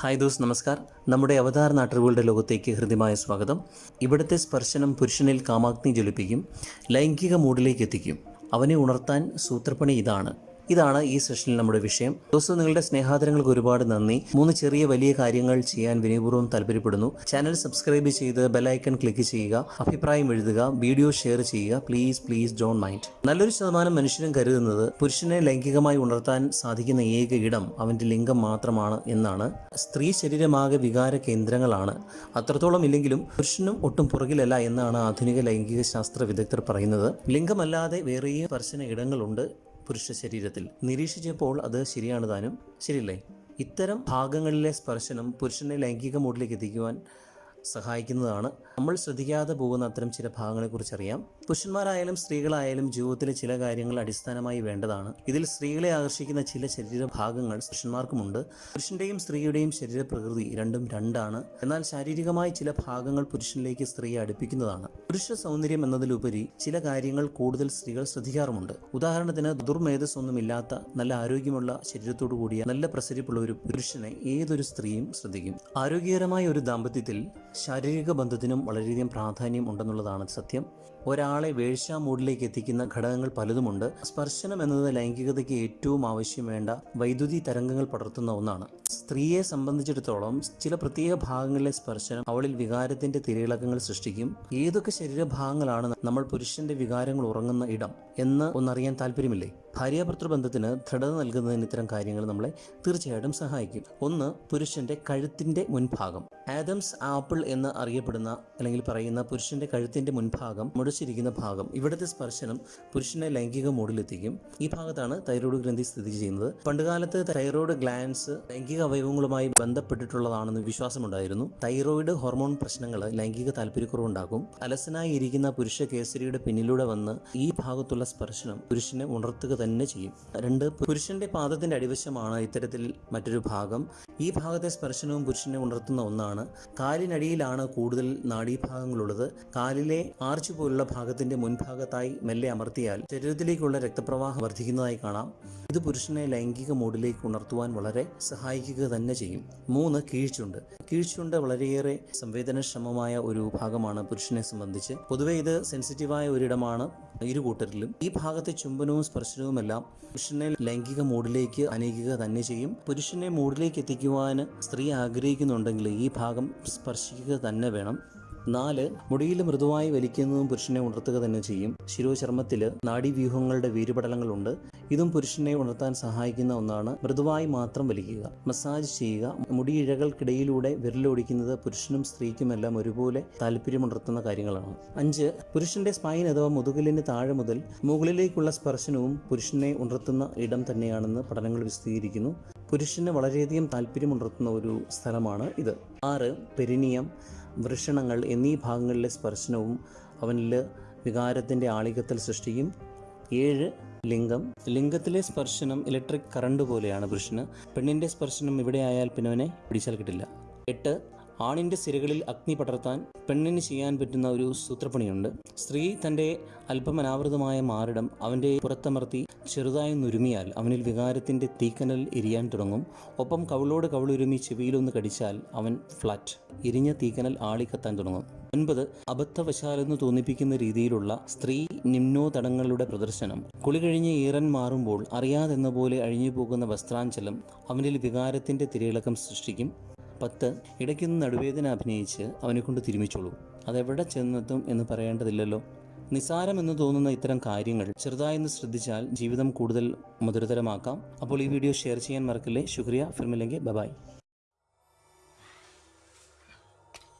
Hi those നമസ്കാർ. നമ്മുടെ അവതാർ നാട്ടറിവുകളുടെ ലോകത്തേക്ക് ഹൃദ്യമായ സ്വാഗതം. ഇവിടുത്തെ സ്പർശനം പുരുഷനിൽ കാമാഗ്നി ജ്വലിപ്പിക്കും ലൈംഗിക മൂഡിലേക്ക് എത്തിക്കും. അവനെ ഉണർത്താൻ സൂത്രപ്പണി ഇതാണ്. ഇതാണ് ഈ സെഷനിൽ നമ്മുടെ വിഷയം. ദോസ്തോ നിങ്ങളുടെ സ്നേഹാദരങ്ങൾക്ക് ഒരുപാട് നന്ദി. മൂന്ന് ചെറിയ വലിയ കാര്യങ്ങൾ ചെയ്യാൻ വിനയപൂർവം താല്പര്യപ്പെടുന്നു. ചാനൽ സബ്സ്ക്രൈബ് ചെയ്ത് ബെലൈക്കൺ ക്ലിക്ക് ചെയ്യുക. അഭിപ്രായം എഴുതുക. വീഡിയോ ഷെയർ ചെയ്യുക. പ്ലീസ് പ്ലീസ് ഡോൺ മൈൻഡ് നല്ലൊരു ശതമാനം മനുഷ്യരും കരുതുന്നത് പുരുഷനെ ലൈംഗികമായി ഉണർത്താൻ സാധിക്കുന്ന ഏക ഇടം അവന്റെ ലിംഗം മാത്രമാണ് എന്നാണ്. സ്ത്രീ ശരീരമാകെ വികാര കേന്ദ്രങ്ങളാണ്. അത്രത്തോളം ഇല്ലെങ്കിലും പുരുഷനും ഒട്ടും പുറകിലല്ല എന്നാണ് ആധുനിക ലൈംഗിക ശാസ്ത്ര വിദഗ്ധർ പറയുന്നത്. ലിംഗമല്ലാതെ വേറെയും സ്പർശന ഇടങ്ങളുണ്ട്. പുരുഷ ശരീരത്തിൽ. നിരീക്ഷിച്ചപ്പോൾ അത് ശരിയാണ് താനും. ശരിയല്ലേ? ഇത്തരം ഭാഗങ്ങളിലെ സ്പർശനം പുരുഷനെ ലൈംഗിക മൂഡിലേക്ക് എത്തിക്കുവാൻ സഹായിക്കുന്നതാണ്. നമ്മൾ ശ്രദ്ധിക്കാതെ പോകുന്ന അത്തരം ചില ഭാഗങ്ങളെക്കുറിച്ച് അറിയാം പുരുഷന്മാരായാലും സ്ത്രീകളായാലും ജീവിതത്തിലെ ചില കാര്യങ്ങൾ അടിസ്ഥാനമായി വേണ്ടതാണ്. ഇതിൽ സ്ത്രീകളെ ആകർഷിക്കുന്ന ചില ശരീരഭാഗങ്ങൾ പുരുഷന്മാർക്കുമുണ്ട്. പുരുഷന്റെയും സ്ത്രീയുടെയും ശരീരപ്രകൃതി രണ്ടും രണ്ടാണ്. എന്നാൽ ശാരീരികമായി ചില ഭാഗങ്ങൾ പുരുഷനിലേക്ക് സ്ത്രീയെ അടുപ്പിക്കുന്നതാണ്. പുരുഷ സൗന്ദര്യം എന്നതിലുപരി ചില കാര്യങ്ങൾ കൂടുതൽ സ്ത്രീകൾ ശ്രദ്ധിക്കാറുമുണ്ട്. ഉദാഹരണത്തിന് ദുർമേധസ് ഒന്നുമില്ലാത്ത നല്ല ആരോഗ്യമുള്ള ശരീരത്തോടു കൂടിയ നല്ല പ്രസരിപ്പുള്ള ഒരു പുരുഷനെ ഏതൊരു സ്ത്രീയും ശ്രദ്ധിക്കും. ആരോഗ്യകരമായ ഒരു ദാമ്പത്യത്തിൽ ശാരീരിക ബന്ധത്തിനും വളരെയധികം പ്രാധാന്യം ഉണ്ടെന്നുള്ളതാണ് സത്യം. ഒരാളെ വേഴ്ച മൂഡിലേക്ക് എത്തിക്കുന്ന ഘടകങ്ങൾ പലതുമുണ്ട്. സ്പർശനം എന്നത് ലൈംഗികതയ്ക്ക് ഏറ്റവും ആവശ്യം വേണ്ട വൈദ്യുതി തരംഗങ്ങൾ പടർത്തുന്ന ഒന്നാണ്. സ്ത്രീയെ സംബന്ധിച്ചിടത്തോളം ചില പ്രത്യേക ഭാഗങ്ങളിലെ സ്പർശനം അവളിൽ വികാരത്തിന്റെ തിരയിളക്കങ്ങൾ സൃഷ്ടിക്കും. ഏതൊക്കെ ശരീരഭാഗങ്ങളാണ് നമ്മൾ പുരുഷന്റെ വികാരങ്ങൾ ഉറങ്ങുന്ന ഇടം എന്ന് ഒന്നറിയാൻ താല്പര്യമില്ലേ? ഭാര്യാഭർത്തൃ ബന്ധത്തിന് ദൃഢത നൽകുന്നതിന് ഇത്തരം കാര്യങ്ങൾ നമ്മളെ തീർച്ചയായിട്ടും സഹായിക്കും. ഒന്ന് പുരുഷന്റെ കഴുത്തിന്റെ മുൻഭാഗം. ആദംസ് ആപ്പിൾ എന്ന് അറിയപ്പെടുന്ന അല്ലെങ്കിൽ പറയുന്ന പുരുഷന്റെ കഴുത്തിന്റെ മുൻഭാഗം മുടച്ചിരിക്കുന്ന ഭാഗം. ഇവിടുത്തെ സ്പർശനം പുരുഷനെ ലൈംഗിക മൂടിലെത്തിക്കും. ഈ ഭാഗത്താണ് തൈറോയ്ഡ് ഗ്രന്ഥി സ്ഥിതി ചെയ്യുന്നത്. പണ്ടുകാലത്ത് തൈറോയ്ഡ് ഗ്ലാൻസ് ലൈംഗിക അവയവങ്ങളുമായി ബന്ധപ്പെട്ടിട്ടുള്ളതാണെന്ന് വിശ്വാസമുണ്ടായിരുന്നു. തൈറോയ്ഡ് ഹോർമോൺ പ്രശ്നങ്ങൾ ലൈംഗിക താല്പര്യക്കുറവുണ്ടാക്കും. അലസനായി ഇരിക്കുന്ന പുരുഷ കേസരിയുടെ പിന്നിലൂടെ വന്ന് ഈ ഭാഗത്തുള്ള സ്പർശനം പുരുഷനെ ഉണർത്തുക തന്നെ ചെയ്യും. രണ്ട് പുരുഷന്റെ പാദത്തിന്റെ അടിവശമാണ് ഇത്തരത്തിൽ മറ്റൊരു ഭാഗം. ഈ ഭാഗത്തെ സ്പർശനവും പുരുഷനെ ഉണർത്തുന്ന ഒന്നാണ്. കാലിനടിയിലാണ് കൂടുതൽ നാഡീഭാഗങ്ങളുള്ളത്. കാലിലെ ആർച്ച് പോലുള്ള ഭാഗത്തിന്റെ മുൻഭാഗത്തായി മെല്ലെ അമർത്തിയാൽ ശരീരത്തിലേക്കുള്ള രക്തപ്രവാഹം വർദ്ധിക്കുന്നതായി കാണാം. ഇത് പുരുഷനെ ലൈംഗിക മൂഡിലേക്ക് ഉണർത്തുവാൻ വളരെ സഹായിക്കുക തന്നെ ചെയ്യും. മൂന്ന് കീഴ്ചുണ്ട്. കീഴ്ചുണ്ട് വളരെയേറെ സംവേദനക്ഷമമായ ഒരു ഭാഗമാണ് പുരുഷനെ സംബന്ധിച്ച്. പൊതുവെ ഇത് സെൻസിറ്റീവായ ഒരിടമാണ്. ഇരു കൂട്ടരിലും. ഈ ഭാഗത്തെ ചുംബനവും സ്പർശനവുമെല്ലാം പുരുഷനെ ലൈംഗിക മൂഡിലേക്ക് അനയിക്കുക തന്നെ ചെയ്യും. പുരുഷനെ മൂഡിലേക്ക് എത്തിക്കുവാൻ സ്ത്രീ ആഗ്രഹിക്കുന്നുണ്ടെങ്കിൽ ഈ ഭാഗം സ്പർശിക്കുക തന്നെ വേണം. നാല് മുടിയിൽ മൃദുവായി വലിക്കുന്നതും പുരുഷനെ ഉണർത്തുക തന്നെ ചെയ്യും. ശിരോചർമ്മത്തിൽ നാഡീവ്യൂഹങ്ങളുടെ വീരുപടലങ്ങളുണ്ട്. ഇതും പുരുഷനെ ഉണർത്താൻ സഹായിക്കുന്ന ഒന്നാണ് മൃദുവായി മാത്രം വലിക്കുക. മസാജ് ചെയ്യുക. മുടിയിഴകൾക്കിടയിലൂടെ വിരലോടിക്കുന്നത് പുരുഷനും സ്ത്രീക്കുമെല്ലാം ഒരുപോലെ താല്പര്യമുണർത്തുന്ന കാര്യങ്ങളാണ്. അഞ്ച് പുരുഷന്റെ സ്പൈൻ അഥവാ മുതുകലിന് താഴെ മുതൽ മുകളിലേക്കുള്ള സ്പർശനവും പുരുഷനെ ഉണർത്തുന്ന ഇടം തന്നെയാണെന്ന് പഠനങ്ങൾ വിശദീകരിക്കുന്നു. പുരുഷന് വളരെയധികം താല്പര്യമുണർത്തുന്ന ഒരു സ്ഥലമാണ് ഇത്. ആറ് പെരിനിയം വൃഷണങ്ങൾ എന്നീ ഭാഗങ്ങളിലെ സ്പർശനവും അവനിൽ വികാരത്തിന്റെ ആളികത്തിൽ സൃഷ്ടിക്കും ഏഴ് ലിംഗം. ലിംഗത്തിലെ സ്പർശനം ഇലക്ട്രിക് കറണ്ട് പോലെയാണ് പുരുഷന്. പെണ്ണിന്റെ സ്പർശനം ഇവിടെ ആയാൽ പിന്നെ അവനെ പിടിച്ചാൽ കിട്ടില്ല. എട്ട് ആണിന്റെ സിരകളിൽ അഗ്നി പടർത്താൻ പെണ്ണിന് ചെയ്യാൻ പറ്റുന്ന ഒരു സൂത്രപ്പണിയുണ്ട്. സ്ത്രീ തന്റെ അല്പം അനാവൃതമായ മാറിടം അവന്റെ പുറത്തമർത്തി ചെറുതായി നുരുമിയാൽ അവനിൽ വികാരത്തിന്റെ തീക്കനൽ എരിയാൻ തുടങ്ങും. ഒപ്പം കവിളോട് കവിളുരുമി ചെവിയിലൊന്ന് കടിച്ചാൽ അവൻ ഫ്ലാറ്റ് ഇരിഞ്ഞ തീക്കനൽ ആളിക്കത്താൻ തുടങ്ങും. ഒൻപത് അബദ്ധവശാലെന്ന് തോന്നിപ്പിക്കുന്ന രീതിയിലുള്ള സ്ത്രീ നിമ്നോതടങ്ങളുടെ പ്രദർശനം. കുളി കഴിഞ്ഞ് ഈറൻ മാറുമ്പോൾ അറിയാതെന്ന പോലെ അഴിഞ്ഞു പോകുന്ന വസ്ത്രാഞ്ചലം അവനിൽ വികാരത്തിന്റെ തിരയിളക്കം സൃഷ്ടിക്കും. പത്ത് ഇടയ്ക്കൊന്ന് നടുവേദന അഭിനയിച്ച് അവനെ കൊണ്ട് തിരുമിച്ചോളൂ. അതെവിടെ ചെന്നെത്തും എന്ന് പറയേണ്ടതില്ലല്ലോ. നിസാരമെന്ന് തോന്നുന്ന ഇത്തരം കാര്യങ്ങൾ ചെറുതായെന്ന് ശ്രദ്ധിച്ചാൽ ജീവിതം കൂടുതൽ മധുരതരമാക്കാം. അപ്പോൾ ഈ വീഡിയോ ഷെയർ ചെയ്യാൻ മറക്കില്ലേ. ശുക്രിയ. ഫിർമില്ലെങ്കിൽ ബബായ്